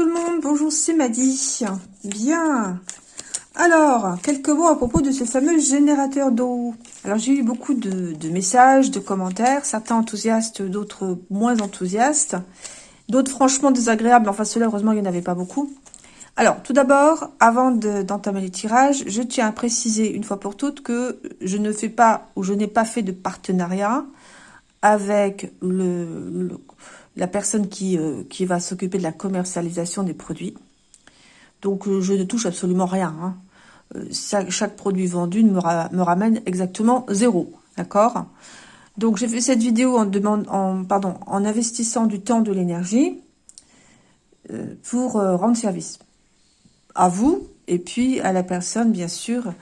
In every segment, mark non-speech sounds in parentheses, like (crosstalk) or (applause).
tout le monde, bonjour c'est Maddy. Bien. Alors, quelques mots à propos de ce fameux générateur d'eau. Alors, j'ai eu beaucoup de, messages, de commentaires, certains enthousiastes, d'autres moins enthousiastes, d'autres franchement désagréables, enfin ceux-là, heureusement, il n'y en avait pas beaucoup. Alors, tout d'abord, avant d'entamer les tirages, je tiens à préciser une fois pour toutes que je ne fais pas, ou je n'ai pas fait de partenariat avec le la personne qui, euh, qui va s'occuper de la commercialisation des produits. Donc, euh, je ne touche absolument rien. Hein. Euh, chaque produit vendu me, me ramène exactement zéro. D'accord? Donc, j'ai fait cette vidéo en, demande, en, pardon, en investissant du temps, de l'énergie pour rendre service à vous et puis à la personne, bien sûr,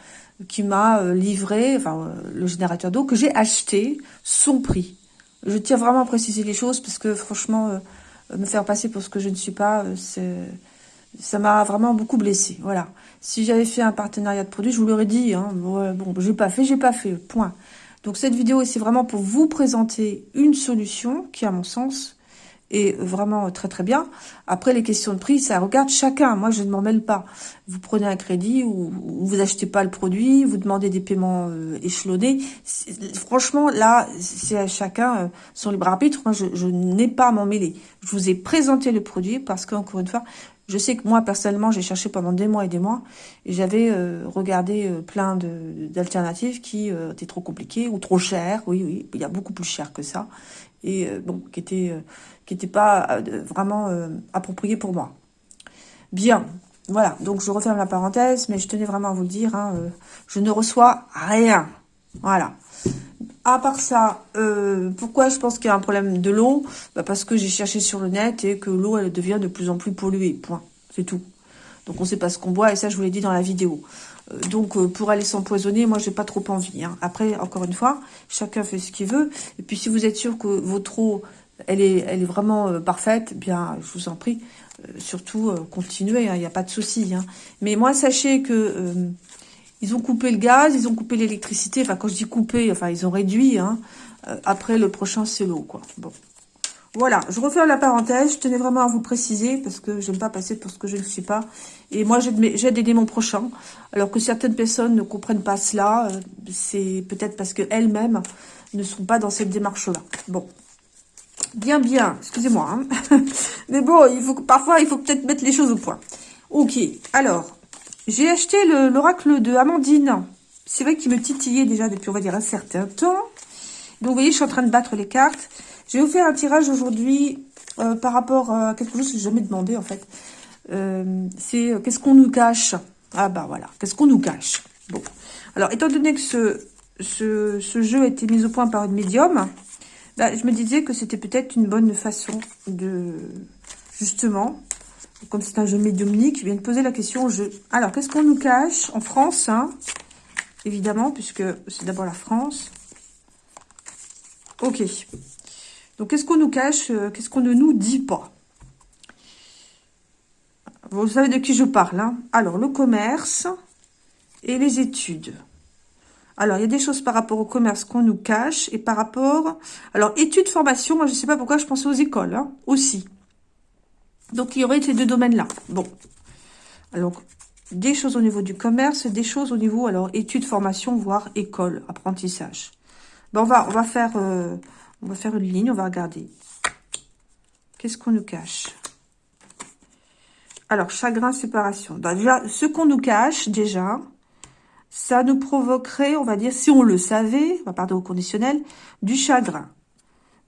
qui m'a livré enfin, le générateur d'eau que j'ai acheté son prix. Je tiens vraiment à préciser les choses parce que franchement, euh, me faire passer pour ce que je ne suis pas, euh, ça m'a vraiment beaucoup blessé. Voilà. Si j'avais fait un partenariat de produits, je vous l'aurais dit. Hein, bon, bon j'ai pas fait, j'ai pas fait. Point. Donc cette vidéo, c'est vraiment pour vous présenter une solution qui, à mon sens, et vraiment très très bien. Après, les questions de prix, ça regarde chacun. Moi, je ne m'en mêle pas. Vous prenez un crédit ou, vous achetez pas le produit, vous demandez des paiements euh, échelonnés. Franchement, là, c'est à chacun euh, son libre arbitre. Moi, je, je n'ai pas à m'en mêler. Je vous ai présenté le produit parce qu'encore une fois, je sais que moi, personnellement, j'ai cherché pendant des mois et des mois et j'avais euh, regardé euh, plein d'alternatives qui euh, étaient trop compliquées ou trop chères. Oui, oui, il y a beaucoup plus cher que ça. Et bon, qui étaient qui n'étaient pas vraiment appropriées pour moi. Bien, voilà. Donc, je referme la parenthèse, mais je tenais vraiment à vous le dire. Hein, je ne reçois rien. Voilà. À part ça, euh, pourquoi je pense qu'il y a un problème de l'eau? Bah Parce que j'ai cherché sur le net et que l'eau, elle devient de plus en plus polluée. Point. C'est tout. Donc, on ne sait pas ce qu'on boit et ça, je vous l'ai dit dans la vidéo. Euh, donc, euh, pour aller s'empoisonner, moi, j'ai pas trop envie. Hein. Après, encore une fois, chacun fait ce qu'il veut. Et puis, si vous êtes sûr que votre eau, elle est, vraiment parfaite, eh bien, je vous en prie, surtout, continuez. Hein. Il n'y a pas de souci. Hein. Mais moi, sachez que ils ont coupé le gaz, ils ont coupé l'électricité. Enfin, quand je dis coupé, enfin, ils ont réduit. Hein. Euh, après, le prochain, c'est l'eau. Voilà, je refais la parenthèse. Je tenais vraiment à vous préciser parce que je n'aime pas passer pour ce que je ne suis pas. Et moi, j'aide aider mon prochain. Alors que certaines personnes ne comprennent pas cela. Euh, c'est peut-être parce qu'elles-mêmes ne sont pas dans cette démarche-là. Bon. Bien, bien. Excusez-moi. Hein. (laughs) Mais bon, parfois, il faut peut-être mettre les choses au point. Ok. Alors, j'ai acheté l'oracle de Amandine. C'est vrai qu'il me titillait déjà depuis, on va dire, un certain temps. Donc, vous voyez, je suis en train de battre les cartes. J'ai offert un tirage aujourd'hui euh, par rapport à quelque chose que je jamais demandé, en fait. Euh, c'est euh, qu'est-ce qu'on nous cache? Ah, bah voilà, qu'est-ce qu'on nous cache? Bon. Alors, étant donné que ce, jeu a été mis au point par une médium, bah, je me disais que c'était peut-être une bonne façon de, justement, comme c'est un jeu médiumnique, je viens de poser la question au jeu. Alors, qu'est-ce qu'on nous cache en France hein? Évidemment, puisque c'est d'abord la France. Ok. Donc, qu'est-ce qu'on nous cache euh, Qu'est-ce qu'on ne nous dit pas? Vous savez de qui je parle. Hein? Alors, le commerce et les études. Alors, il y a des choses par rapport au commerce qu'on nous cache et par rapport... Alors, études, formation, moi, je ne sais pas pourquoi je pensais aux écoles hein, aussi. Donc, il y aurait ces deux domaines-là. Bon. Alors, des choses au niveau du commerce, des choses au niveau, alors, études, formation, voire école, apprentissage. Bon, on va, on va faire, euh, on va faire une ligne, on va regarder. Qu'est-ce qu'on nous cache? Alors, chagrin, séparation. Bah, déjà, ce qu'on nous cache, déjà, ça nous provoquerait, on va dire, si on le savait, on va parler au conditionnel, du chagrin.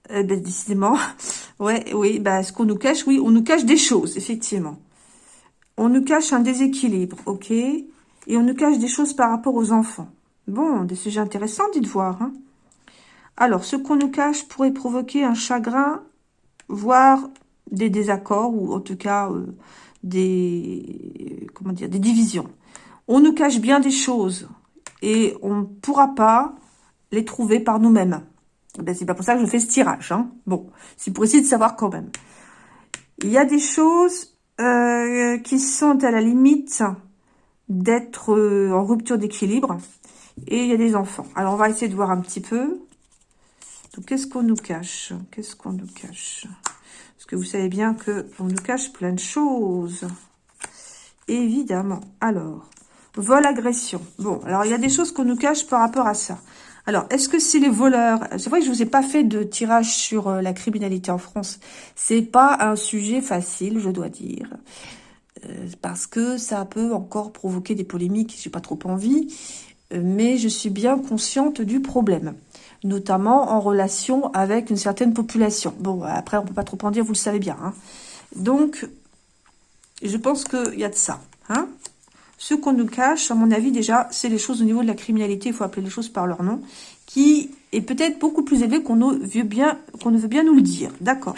Eh ben, décidément, (laughs) ouais, oui, bah, ce qu'on nous cache, oui, on nous cache des choses, effectivement. On nous cache un déséquilibre, ok Et on nous cache des choses par rapport aux enfants. Bon, des sujets intéressants, dites voir. Hein. Alors, ce qu'on nous cache pourrait provoquer un chagrin, voire des désaccords, ou en tout cas, euh, des, comment dire, des divisions. On nous cache bien des choses, et on ne pourra pas les trouver par nous-mêmes. Ben, c'est pas pour ça que je fais ce tirage. Hein. Bon, c'est pour essayer de savoir quand même. Il y a des choses euh, qui sont à la limite d'être euh, en rupture d'équilibre. Et il y a des enfants. Alors, on va essayer de voir un petit peu. Qu'est-ce qu'on nous cache? Qu'est-ce qu'on nous cache? Parce que vous savez bien que on nous cache plein de choses. Évidemment. Alors, vol, agression. Bon, alors il y a des choses qu'on nous cache par rapport à ça. Alors, est-ce que c'est les voleurs? C'est vrai que je vous ai pas fait de tirage sur euh, la criminalité en France. C'est pas un sujet facile, je dois dire. Euh, parce que ça peut encore provoquer des polémiques, j'ai pas trop envie. Euh, mais je suis bien consciente du problème. Notamment en relation avec une certaine population. Bon, après, on peut pas trop en dire, vous le savez bien. Hein. Donc, je pense qu'il y a de ça. Hein ce qu'on nous cache, à mon avis, déjà, c'est les choses au niveau de la criminalité, il faut appeler les choses par leur nom, qui est peut-être beaucoup plus élevé qu'on ne veut bien nous le dire. D'accord.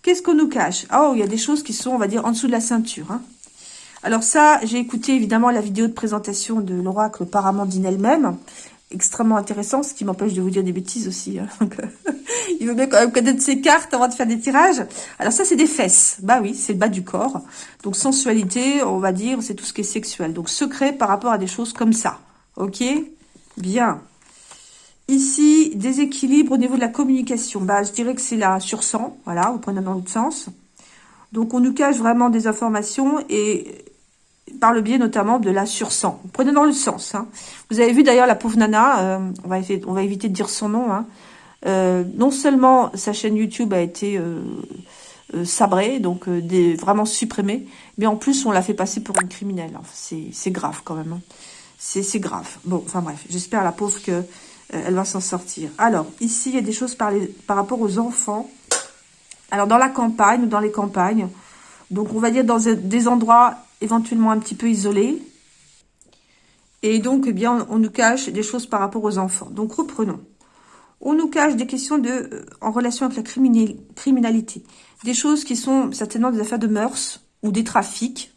Qu'est-ce qu'on nous cache? Oh, il y a des choses qui sont, on va dire, en dessous de la ceinture. Hein. Alors ça, j'ai écouté évidemment la vidéo de présentation de l'oracle Paramandine elle-même extrêmement intéressant, ce qui m'empêche de vous dire des bêtises aussi. Hein. Euh, (laughs) il veut bien quand même connaître ses cartes avant de faire des tirages. Alors ça, c'est des fesses. Bah oui, c'est le bas du corps. Donc sensualité, on va dire, c'est tout ce qui est sexuel. Donc secret par rapport à des choses comme ça. Ok? Bien. Ici, déséquilibre au niveau de la communication. Bah, je dirais que c'est la sursang. Voilà, vous prenez dans l'autre sens. Donc, on nous cache vraiment des informations et par le biais notamment de la sursang. Prenez dans le sens. Hein. Vous avez vu d'ailleurs la pauvre nana, euh, on, va éviter, de dire son nom. Hein. Euh, non seulement sa chaîne YouTube a été euh, sabrée, donc vraiment supprimée, mais en plus on l'a fait passer pour une criminelle. C'est grave quand même. Hein. C'est grave. Bon, enfin bref, j'espère la pauvre que elle va s'en sortir. Alors, ici, il y a des choses par, par rapport aux enfants. Alors, dans la campagne ou dans les campagnes, donc on va dire dans des endroits éventuellement un petit peu isolé. Et donc, eh bien, on, nous cache des choses par rapport aux enfants. Donc, reprenons. On nous cache des questions de, euh, en relation avec la criminalité. Des choses qui sont certainement des affaires de mœurs ou des trafics,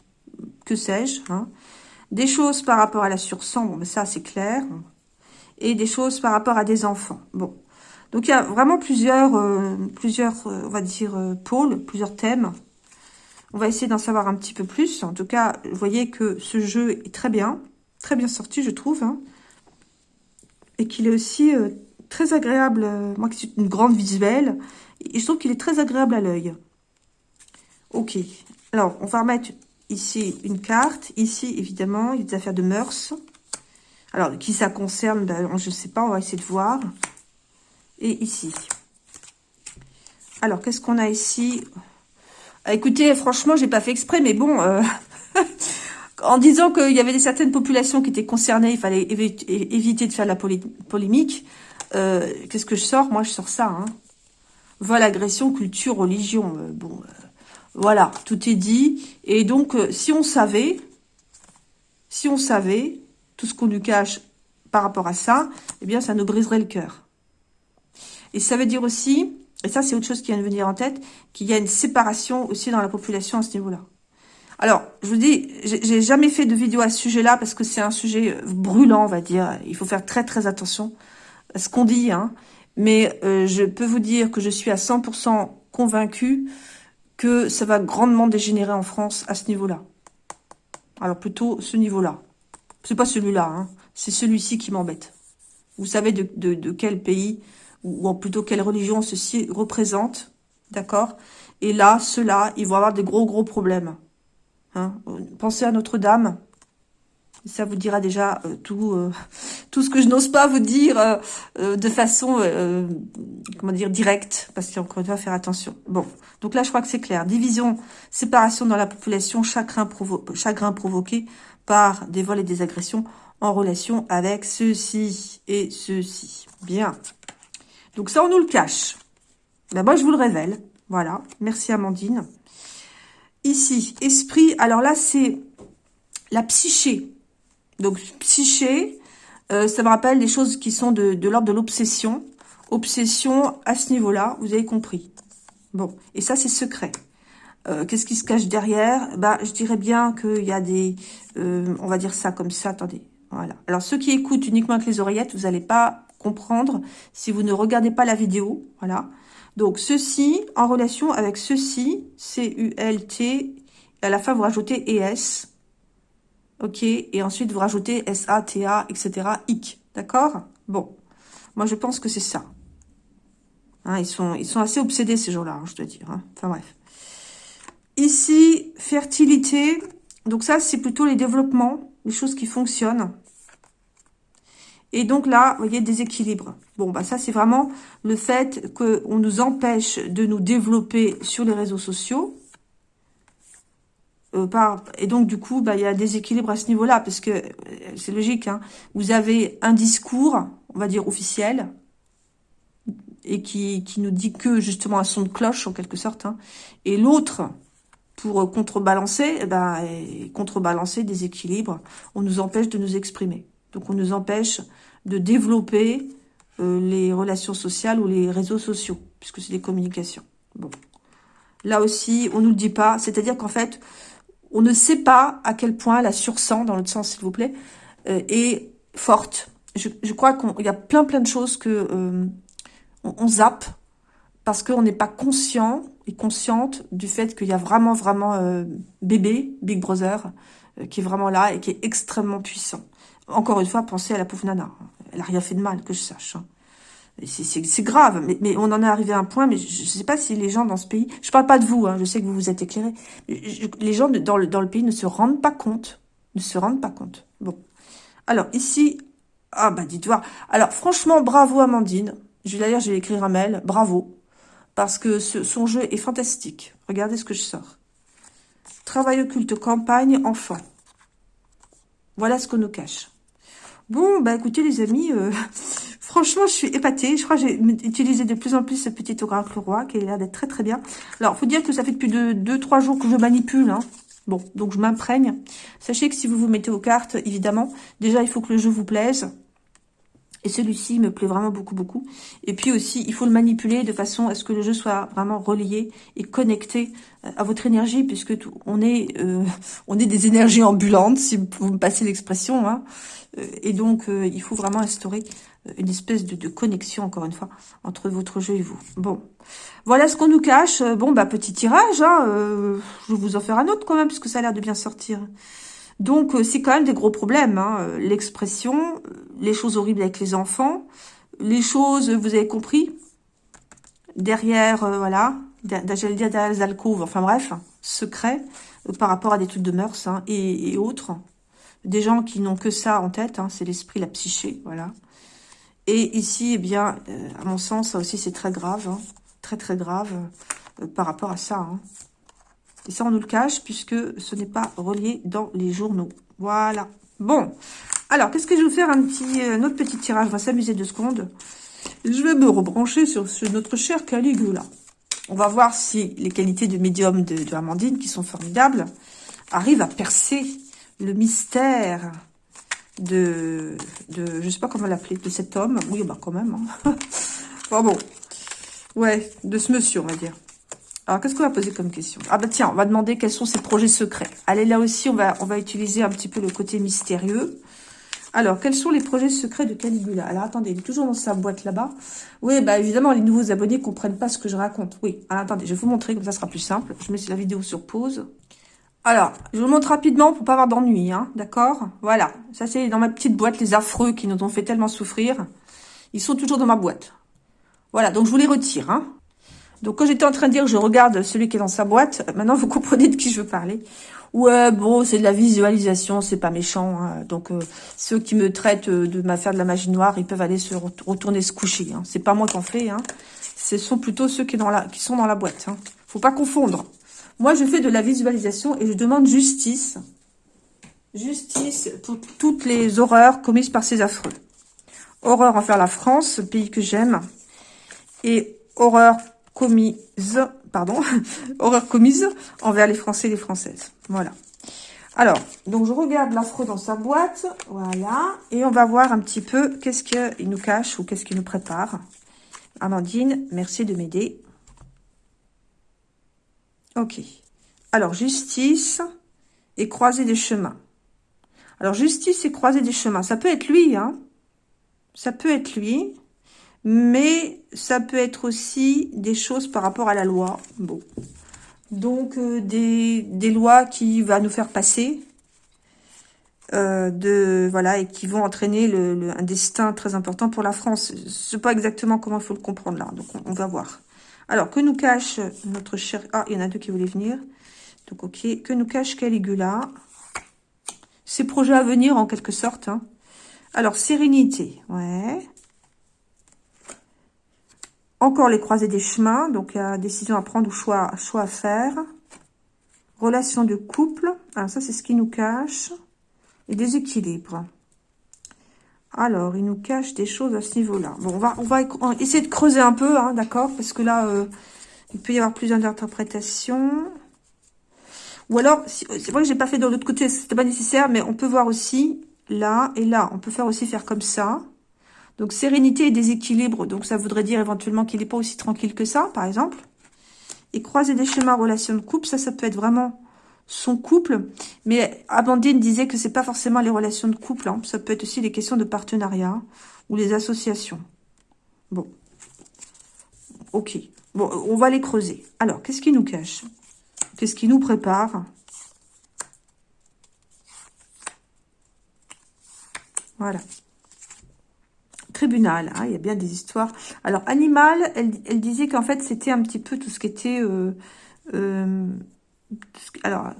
que sais-je. Hein. Des choses par rapport à la sursang, bon, ça, c'est clair. Et des choses par rapport à des enfants. Bon. Donc, il y a vraiment plusieurs, euh, plusieurs euh, on va dire, pôles, plusieurs thèmes on va essayer d'en savoir un petit peu plus. En tout cas, vous voyez que ce jeu est très bien. Très bien sorti, je trouve. Hein. Et qu'il est aussi euh, très agréable. Euh, moi qui une grande visuelle, et je trouve qu'il est très agréable à l'œil. Ok. Alors, on va remettre ici une carte. Ici, évidemment, il y a des affaires de mœurs. Alors, qui ça concerne ben, Je ne sais pas, on va essayer de voir. Et ici. Alors, qu'est-ce qu'on a ici? Écoutez, franchement, j'ai pas fait exprès, mais bon, euh, (laughs) en disant qu'il y avait des certaines populations qui étaient concernées, il fallait éviter de faire la polémique. Euh, qu'est-ce que je sors? Moi, je sors ça. Hein. Vol, agression, culture, religion. Euh, bon, voilà, tout est dit. Et donc, si on savait, si on savait tout ce qu'on nous cache par rapport à ça, eh bien, ça nous briserait le cœur. Et ça veut dire aussi et ça, c'est autre chose qui vient de venir en tête, qu'il y a une séparation aussi dans la population à ce niveau-là. Alors, je vous dis, j'ai jamais fait de vidéo à ce sujet-là parce que c'est un sujet euh, brûlant, on va dire. Il faut faire très très attention à ce qu'on dit. Hein. Mais euh, je peux vous dire que je suis à 100% convaincue que ça va grandement dégénérer en France à ce niveau-là. Alors plutôt ce niveau-là. C'est pas celui-là, hein. c'est celui-ci qui m'embête. Vous savez de, quel pays ou plutôt quelle religion ceci représente, d'accord? Et là, ceux-là, ils vont avoir des gros, gros problèmes. Hein Pensez à Notre-Dame, ça vous dira déjà euh, tout euh, (laughs) tout ce que je n'ose pas vous dire euh, de façon comment dire directe parce une fois faire attention. Bon, donc là je crois que c'est clair. Division, séparation dans la population, chagrin, provo chagrin provoqué par des vols et des agressions en relation avec ceci et ceci. Bien. Donc ça, on nous le cache. Ben moi, je vous le révèle. Voilà. Merci, Amandine. Ici, esprit. Alors là, c'est la psyché. Donc, psyché, euh, ça me rappelle des choses qui sont de, l'ordre de l'obsession. Obsession à ce niveau-là, vous avez compris. Bon, et ça, c'est secret. Euh, qu'est-ce qui se cache derrière? Bah, Je dirais bien qu'il y a des... Euh, on va dire ça comme ça, attendez. Voilà. Alors, ceux qui écoutent uniquement avec les oreillettes, vous n'allez pas comprendre si vous ne regardez pas la vidéo. Voilà. Donc, ceci en relation avec ceci, C-U-L-T, à la fin, vous rajoutez ES. OK Et ensuite, vous rajoutez S-A-T-A, etc. IC. D'accord? Bon. Moi, je pense que c'est ça. Hein, ils, sont, assez obsédés, ces gens-là, hein, je dois dire. Hein. Enfin, bref. Ici, fertilité. Donc ça, c'est plutôt les développements, les choses qui fonctionnent. Et donc là, vous voyez, déséquilibre. Bon, bah ça, c'est vraiment le fait qu'on nous empêche de nous développer sur les réseaux sociaux. Euh, et donc, du coup, bah, il y a déséquilibre à ce niveau-là, parce que euh, c'est logique. Hein, vous avez un discours, on va dire officiel, et qui, qui nous dit que, justement, un son de cloche, en quelque sorte. Hein, et l'autre, pour contrebalancer, eh ben, contrebalancer des équilibres, on nous empêche de nous exprimer. Donc, on nous empêche de développer euh, les relations sociales ou les réseaux sociaux, puisque c'est des communications. Bon. Là aussi, on ne nous le dit pas. C'est-à-dire qu'en fait, on ne sait pas à quel point la sursang, dans l'autre sens, s'il vous plaît, euh, est forte. Je, crois qu'il y a plein plein de choses que euh, on, on, zappe parce qu'on n'est pas conscient et consciente du fait qu'il y a vraiment, vraiment euh, bébé, Big Brother, qui est vraiment là et qui est extrêmement puissant. Encore une fois, pensez à la pauvre Nana. Elle n'a rien fait de mal, que je sache. Hein. C'est grave, mais, on en est arrivé à un point, mais je ne sais pas si les gens dans ce pays... Je parle pas de vous, hein, je sais que vous vous êtes éclairés. les gens dans le, dans le pays ne se rendent pas compte. Ne se rendent pas compte. Bon. Alors, ici... Ah, bah, dites voir. Alors, franchement, bravo Amandine. D'ailleurs, je vais écrire un mail. Bravo. Parce que ce, son jeu est fantastique. Regardez ce que je sors. Travail occulte, campagne, enfant. Voilà ce qu'on nous cache. Bon, bah écoutez les amis, euh, (laughs) franchement je suis épatée. Je crois que j'ai utilisé de plus en plus ce petit oracle roi qui a l'air d'être très très bien. Alors, faut dire que ça fait depuis 2-3 jours que je manipule. Hein. Bon, donc je m'imprègne. Sachez que si vous vous mettez aux cartes, évidemment, déjà il faut que le jeu vous plaise. Et celui-ci me plaît vraiment beaucoup, beaucoup. Et puis aussi, il faut le manipuler de façon à ce que le jeu soit vraiment relié et connecté euh, à votre énergie, puisque on est euh, on est des énergies ambulantes, si vous me passez l'expression. Hein. Euh, et donc, il faut vraiment instaurer une espèce de, connexion, encore une fois, entre votre jeu et vous. Bon, voilà ce qu'on nous cache. Bon, bah petit tirage. Hein, je vais vous en faire un autre quand même, puisque ça a l'air de bien sortir. Donc, euh, c'est quand même des gros problèmes. Hein. Euh, l'expression, euh, les choses horribles avec les enfants, les choses, vous avez compris, derrière, voilà, j'allais dire derrière les alcôves, enfin bref, secret par rapport à des trucs de mœurs hein, et, autres. Des gens qui n'ont que ça en tête, hein, c'est l'esprit, la psyché, voilà. Et ici, eh bien, à mon sens, ça aussi c'est très grave, très très grave par rapport à ça. Et ça, on nous le cache puisque ce n'est pas relié dans les journaux. Voilà. Bon. Alors, qu'est-ce que je vais vous faire un petit, euh, autre petit tirage? On va s'amuser deux secondes. Je vais me rebrancher sur, notre cher Caligula. On va voir si les qualités de médium de, Amandine, qui sont formidables, arrivent à percer le mystère de, de je sais pas comment l'appeler, de cet homme. Oui, bah quand même. Hein. (laughs) bon, bon. Ouais, de ce monsieur, on va dire. Alors, qu'est-ce qu'on va poser comme question? Ah bah tiens, on va demander quels sont ses projets secrets. Allez, là aussi, on va, on va utiliser un petit peu le côté mystérieux. Alors, quels sont les projets secrets de Caligula? Alors, attendez, il est toujours dans sa boîte là-bas. Oui, bah évidemment, les nouveaux abonnés ne comprennent pas ce que je raconte. Oui, alors attendez, je vais vous montrer, comme ça sera plus simple. Je mets la vidéo sur pause. Alors, je vous montre rapidement pour pas avoir d'ennui, hein, d'accord? Voilà, ça c'est dans ma petite boîte, les affreux qui nous ont fait tellement souffrir. Ils sont toujours dans ma boîte. Voilà, donc je vous les retire, hein. Donc, quand j'étais en train de dire, je regarde celui qui est dans sa boîte, maintenant, vous comprenez de qui je veux parler. Ouais, bon, c'est de la visualisation, c'est pas méchant. Hein. Donc, euh, ceux qui me traitent euh, de m'affaire de la magie noire, ils peuvent aller se retourner se coucher. Hein. C'est pas moi qui en fais. Hein. Ce sont plutôt ceux qui sont dans la boîte. Hein. Faut pas confondre. Moi, je fais de la visualisation et je demande justice. Justice pour toutes les horreurs commises par ces affreux. Horreur envers la France, pays que j'aime. Et horreur commise, pardon, (laughs) horreur commise envers les Français et les Françaises. Voilà. Alors, donc je regarde l'affreux dans sa boîte, voilà, et on va voir un petit peu qu'est-ce qu'il nous cache ou qu'est-ce qu'il nous prépare. Amandine, merci de m'aider. Ok. Alors, justice et croiser des chemins. Alors, justice et croiser des chemins, ça peut être lui, hein. Ça peut être lui mais ça peut être aussi des choses par rapport à la loi. Bon. Donc, euh, des, des, lois qui va nous faire passer. euh, de voilà et qui vont entraîner le, un destin très important pour la France. Je sais pas exactement comment il faut le comprendre là, donc on, va voir. Alors, que nous cache notre cher... Ah, il y en a deux qui voulaient venir. Donc, ok. Que nous cache Caligula? Ses projets à venir, en quelque sorte. Hein. Alors, sérénité. Ouais. Encore les croisés des chemins. Donc, a décision à prendre ou choix, choix à faire. Relation de couple. Alors, ça, c'est ce qui nous cache et déséquilibre. Alors, il nous cache des choses à ce niveau-là. Bon, on va, on va essayer de creuser un peu, hein, d'accord Parce que là, euh, il peut y avoir plusieurs interprétations. Ou alors, c'est vrai que j'ai pas fait de l'autre côté, c'était pas nécessaire, mais on peut voir aussi là et là. On peut faire aussi faire comme ça. Donc, sérénité et déséquilibre. Donc, ça voudrait dire éventuellement qu'il n'est pas aussi tranquille que ça, par exemple. Et croiser des chemins, relation de couple, ça, ça peut être vraiment son couple. Mais Amandine disait que c'est pas forcément les relations de couple. Hein. Ça peut être aussi les questions de partenariat ou les associations. Bon. Ok. Bon, on va les creuser. Alors, qu'est-ce qui nous cache? Qu'est-ce qui nous prépare? Voilà. Tribunal, hein, il y a bien des histoires. Alors, animal, elle, disait qu'en fait, c'était un petit peu tout ce qui était... Euh, euh, alors,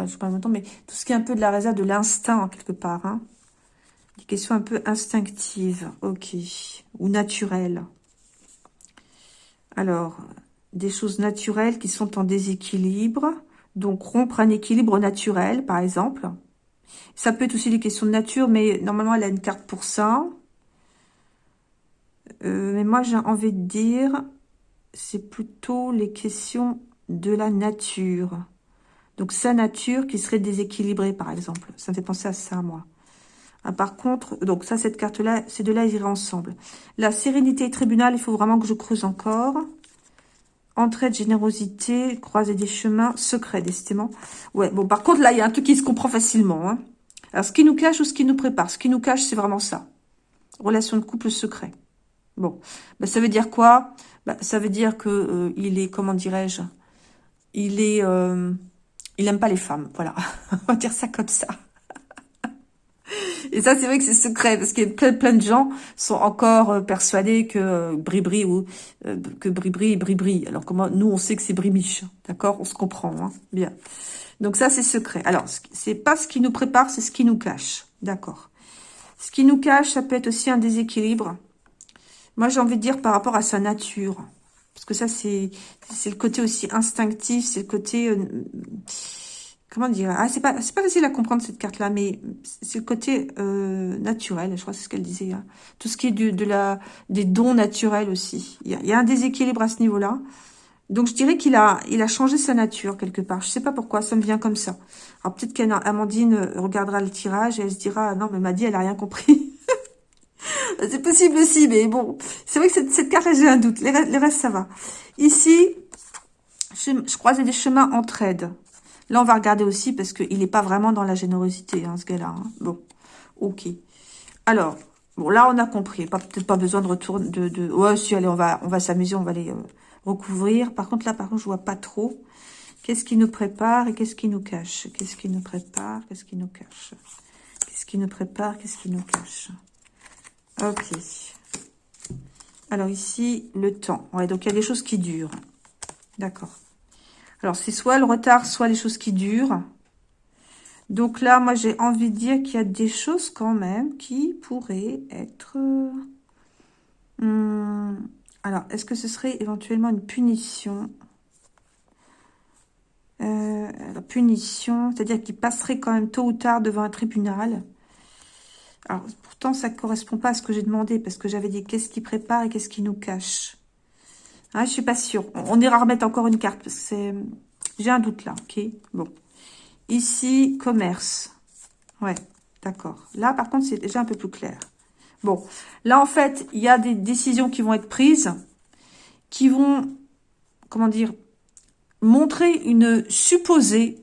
je sais pas longtemps, mais tout ce qui est un peu de la réserve de l'instinct, quelque part. Hein. Des questions un peu instinctives, ok. Ou naturelles. Alors, des choses naturelles qui sont en déséquilibre. Donc, rompre un équilibre naturel, par exemple. Ça peut être aussi des questions de nature, mais normalement, elle a une carte pour ça. Euh, mais moi, j'ai envie de dire, c'est plutôt les questions de la nature. Donc, sa nature qui serait déséquilibrée, par exemple. Ça me fait penser à ça, moi. Ah, par contre, donc ça, cette carte-là, ces deux-là, ils iraient ensemble. La sérénité et tribunal, il faut vraiment que je creuse encore. Entraide, générosité, croiser des chemins, secret, décidément. Ouais, bon, par contre, là, il y a un truc qui se comprend facilement. Hein. Alors, ce qui nous cache ou ce qui nous prépare? Ce qui nous cache, c'est vraiment ça. Relation de couple secret. Bon, bah, ça veut dire quoi? Bah, Ça veut dire que euh, il est, comment dirais-je? Il est... Euh, il n'aime pas les femmes, voilà. (laughs) On va dire ça comme ça. Et ça, c'est vrai que c'est secret, parce que plein, plein de gens sont encore euh, persuadés que Bribri ou euh, que Bribri est Bribri. Alors comment nous, on sait que c'est Brimiche, d'accord? On se comprend, hein bien. Donc ça, c'est secret. Alors, c'est pas ce qui nous prépare, c'est ce qui nous cache, d'accord? Ce qui nous cache, ça peut être aussi un déséquilibre. Moi, j'ai envie de dire par rapport à sa nature. Parce que ça, c'est le côté aussi instinctif, c'est le côté... Euh, comment dire ah, C'est pas, pas facile à comprendre cette carte-là, mais c'est le côté euh, naturel, je crois c'est ce qu'elle disait. Hein. Tout ce qui est de, de, la, des dons naturels aussi. Il y a, il y a un déséquilibre à ce niveau-là. Donc, je dirais qu'il a, il a changé sa nature quelque part. Je sais pas pourquoi, ça me vient comme ça. Alors, peut-être qu'Amandine regardera le tirage et elle se dira, ah non, mais dit, elle a rien compris. (laughs) C'est possible aussi, mais bon. C'est vrai que cette, carte, j'ai un doute. Les, restes, ça va. Ici, je, je des chemins entre aides. Là, on va regarder aussi parce qu'il n'est pas vraiment dans la générosité, hein, ce gars-là. Hein. Bon, ok. Alors, bon, là, on a compris. Peut-être pas besoin de retour de, de... Ouais, si, allez, on va, on va s'amuser, on va les euh, recouvrir. Par contre, là, par contre, je vois pas trop. Qu'est-ce qui nous prépare et qu'est-ce qui nous cache? Qu'est-ce qui nous prépare? Qu'est-ce qui nous cache? Qu'est-ce qui nous prépare? Qu'est-ce qui nous cache? Ok. Alors ici, le temps. Ouais, donc il y a des choses qui durent. D'accord. Alors c'est soit le retard, soit les choses qui durent. Donc là, moi j'ai envie de dire qu'il y a des choses quand même qui pourraient être... Hmm, alors, est-ce que ce serait éventuellement une punition? Euh, Punition, c'est-à-dire qu'il passerait quand même tôt ou tard devant un tribunal? Alors, pourtant, ça ne correspond pas à ce que j'ai demandé, parce que j'avais dit qu'est-ce qui prépare et qu'est-ce qui nous cache. Ah, je suis pas sûre. On ira remettre encore une carte, parce que. J'ai un doute là, ok? Bon. Ici, commerce. Ouais, d'accord. Là, par contre, c'est déjà un peu plus clair. Bon, là, en fait, il y a des décisions qui vont être prises, qui vont, comment dire, montrer une supposée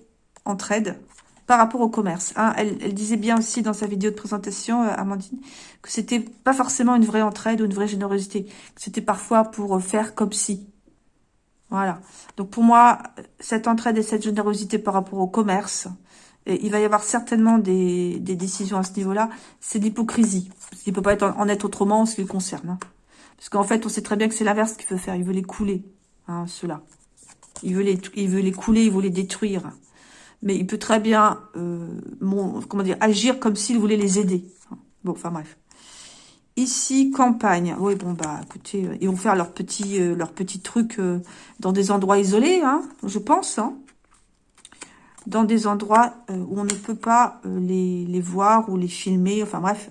entraide par rapport au commerce. Hein. Elle, disait bien aussi dans sa vidéo de présentation, euh, Amandine, que c'était pas forcément une vraie entraide ou une vraie générosité. C'était parfois pour euh, faire comme si. Voilà. Donc pour moi, cette entraide et cette générosité par rapport au commerce, il va y avoir certainement des, décisions à ce niveau-là. C'est l'hypocrisie. Il ne peut pas être en, être autrement en ce qui le concerne. Hein. Parce qu'en fait, on sait très bien que c'est l'inverse qu'il veut faire. Il veut les couler, hein, ceux-là. Il veut les, il veut les couler, il veut les détruire. Mais il peut très bien, euh, comment dire, agir comme s'il voulait les aider. Bon, enfin bref. Ici, campagne. Oui, bon, bah, écoutez, euh, ils vont faire leurs petits, euh, trucs dans des endroits isolés, hein, je pense. Hein. Dans des endroits où on ne peut pas les, les, voir ou les filmer. Enfin, bref,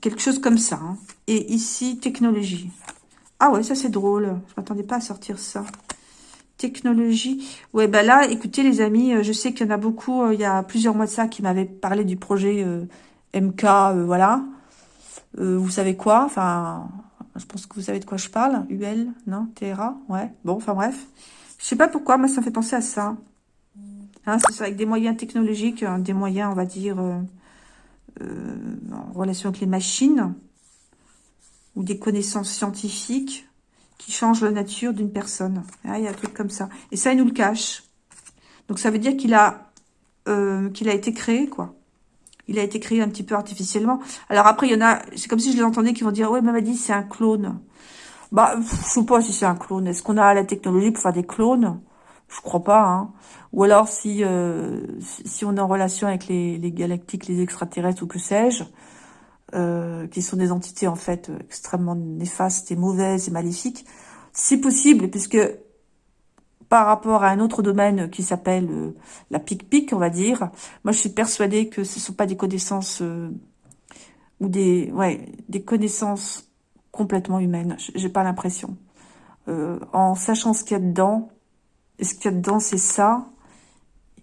quelque chose comme ça. Hein. Et ici, technologie. Ah ouais, ça c'est drôle. Je m'attendais pas à sortir ça. Technologie. Ouais, bah là, écoutez les amis, je sais qu'il y en a beaucoup, il y a plusieurs mois de ça, qui m'avaient parlé du projet MK, voilà. Euh, vous savez quoi? Enfin, je pense que vous savez de quoi je parle. UL, non? TRA Ouais. Bon, enfin bref. Je sais pas pourquoi, mais ça me fait penser à ça. Hein, c'est avec des moyens technologiques, hein, des moyens, on va dire, euh, euh, en relation avec les machines, ou des connaissances scientifiques qui changent la nature d'une personne. Ah, il y a un truc comme ça. Et ça, il nous le cache. Donc ça veut dire qu'il a, qu'il a été créé, quoi. Il a été créé un petit peu artificiellement. Alors après, il y en a, c'est comme si je les entendais qui vont dire, ouais, dit c'est un clone. Bah, je sais pas si c'est un clone. Est-ce qu'on a la technologie pour faire des clones? Je crois pas. Hein. Ou alors, si euh, si on est en relation avec les, les galactiques, les extraterrestres ou que sais-je, euh, qui sont des entités en fait extrêmement néfastes et mauvaises et maléfiques, c'est possible, puisque par rapport à un autre domaine qui s'appelle euh, la pic-pic, on va dire. Moi, je suis persuadée que ce ne sont pas des connaissances euh, ou des, ouais, des connaissances complètement humaines. J'ai pas l'impression. En sachant ce qu'il y a dedans, et ce qu'il y a dedans, c'est ça,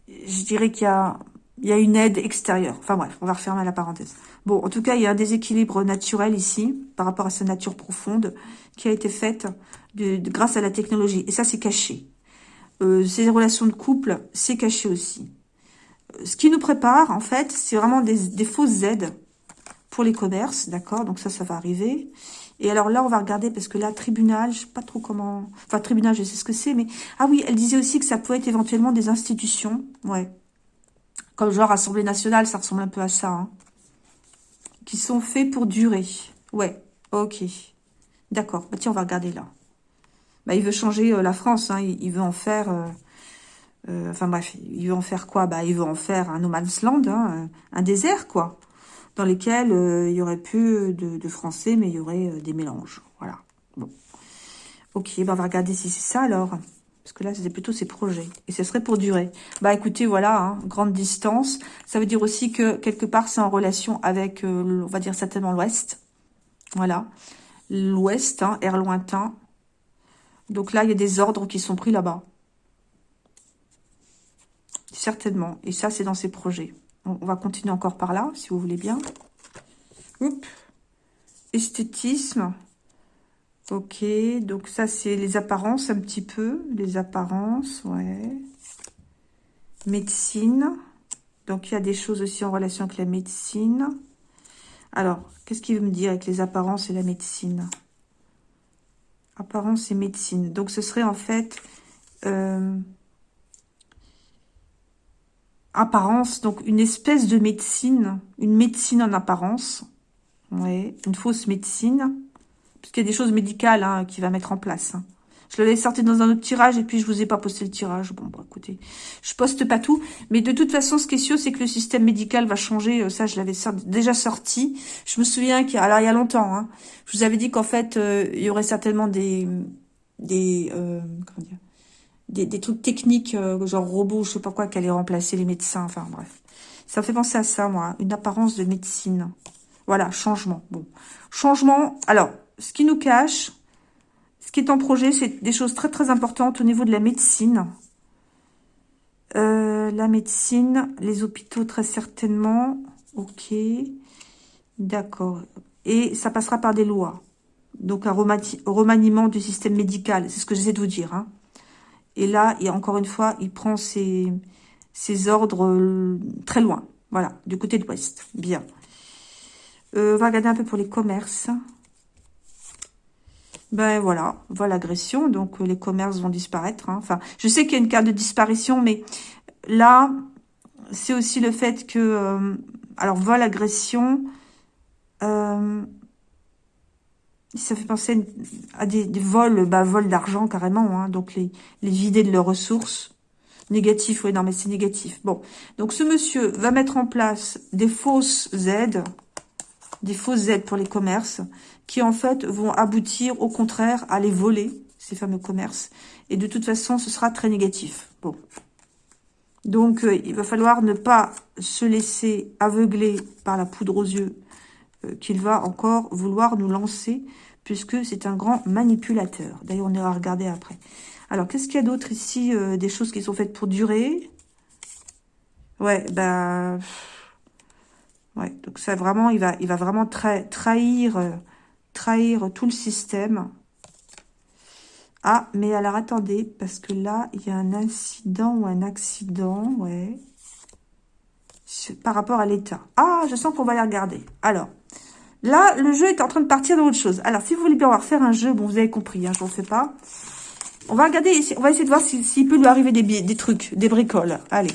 je dirais qu'il y a, il y a une aide extérieure. Enfin bref, on va refermer la parenthèse. Bon, en tout cas, il y a un déséquilibre naturel ici, par rapport à sa nature profonde, qui a été faite de, grâce à la technologie. Et ça, c'est caché. Euh, ces relations de couple, c'est caché aussi. Euh, ce qui nous prépare, en fait, c'est vraiment des, fausses aides pour les commerces, d'accord? Donc ça, ça va arriver. Et alors là, on va regarder, parce que là, tribunal, je sais pas trop comment... Enfin, tribunal, je sais ce que c'est, mais... Ah oui, elle disait aussi que ça pouvait être éventuellement des institutions, ouais. Comme genre Assemblée nationale, ça ressemble un peu à ça, hein. Qui sont faits pour durer. Ouais, ok. D'accord, bah tiens, on va regarder là. Bah, il veut changer euh, la France. Hein. Il, veut en faire... Euh, euh, enfin bref, il veut en faire quoi? Bah, Il veut en faire un no man's land, hein, un désert, quoi. Dans lequel il y aurait plus de, Français, mais il y aurait des mélanges. Voilà. Bon. Ok, bah, on va regarder si c'est ça, alors. Parce que là, c'était plutôt ses projets. Et ce serait pour durer. Bah écoutez, voilà, hein, grande distance. Ça veut dire aussi que, quelque part, c'est en relation avec, on va dire certainement l'Ouest. Voilà. L'Ouest, hein, air lointain. Donc là, il y a des ordres qui sont pris là-bas. Certainement. Et ça, c'est dans ces projets. On va continuer encore par là, si vous voulez bien. Oups. Esthétisme. Ok, donc ça, c'est les apparences un petit peu. Les apparences, ouais. Médecine. Donc, il y a des choses aussi en relation avec la médecine. Alors, qu'est-ce qu'il veut me dire avec les apparences et la médecine? Apparence et médecine. Donc, ce serait en fait... Euh, apparence, donc une espèce de médecine, une médecine en apparence. Ouais, une fausse médecine. Parce qu'il y a des choses médicales hein, qu'il va mettre en place. Hein. Je l'avais sorti dans un autre tirage et puis je vous ai pas posté le tirage. Bon, bah écoutez, je poste pas tout. Mais de toute façon, ce qui est sûr, c'est que le système médical va changer. Euh, ça, je l'avais déjà sorti. Je me souviens qu'il y a, alors il y a longtemps, hein, je vous avais dit qu'en fait, euh, il y aurait certainement des, des, euh, comment dire, des, trucs techniques, genre robots, je sais pas quoi, qui allaient remplacer les médecins. Enfin bref, ça me fait penser à ça, moi, une apparence de médecine. Voilà, changement. Bon, changement. Alors, ce qui nous cache, ce qui est en projet, c'est des choses très très importantes au niveau de la médecine. Euh, la médecine, les hôpitaux très certainement. Ok, d'accord. Et ça passera par des lois. Donc un remaniement du système médical, c'est ce que j'essaie de vous dire. Hein. Et là, encore une fois, il prend ses, ses ordres euh, très loin. Voilà, du côté de l'ouest. Bien. Euh, on va regarder un peu pour les commerces. Ben voilà, voilà l'agression, donc euh, les commerces vont disparaître. Hein. Enfin, je sais qu'il y a une carte de disparition, mais là, c'est aussi le fait que... Euh, alors, vol, agression... Euh, ça fait penser à des, vols, bah, vols d'argent carrément, hein, donc les, les vider de leurs ressources. Négatif, oui, non, mais c'est négatif. Bon, donc ce monsieur va mettre en place des fausses aides, des fausses aides pour les commerces, qui en fait vont aboutir au contraire à les voler, ces fameux commerces. Et de toute façon, ce sera très négatif. Bon. Donc, euh, il va falloir ne pas se laisser aveugler par la poudre aux yeux euh, qu'il va encore vouloir nous lancer, puisque c'est un grand manipulateur. D'ailleurs, on ira regarder après. Alors, qu'est-ce qu'il y a d'autre ici euh, Des choses qui sont faites pour durer? Ouais, bah... Ouais, donc ça vraiment, il va, il va vraiment trahir, trahir tout le système. Ah, mais alors attendez, parce que là, il y a un incident ou un accident, ouais. Par rapport à l'état. Ah, je sens qu'on va les regarder. Alors, là, le jeu est en train de partir dans autre chose. Alors, si vous voulez bien voir faire un jeu, bon, vous avez compris, hein, je ne fais pas. On va regarder, on va essayer de voir s'il peut lui arriver des, des trucs, des bricoles. Allez.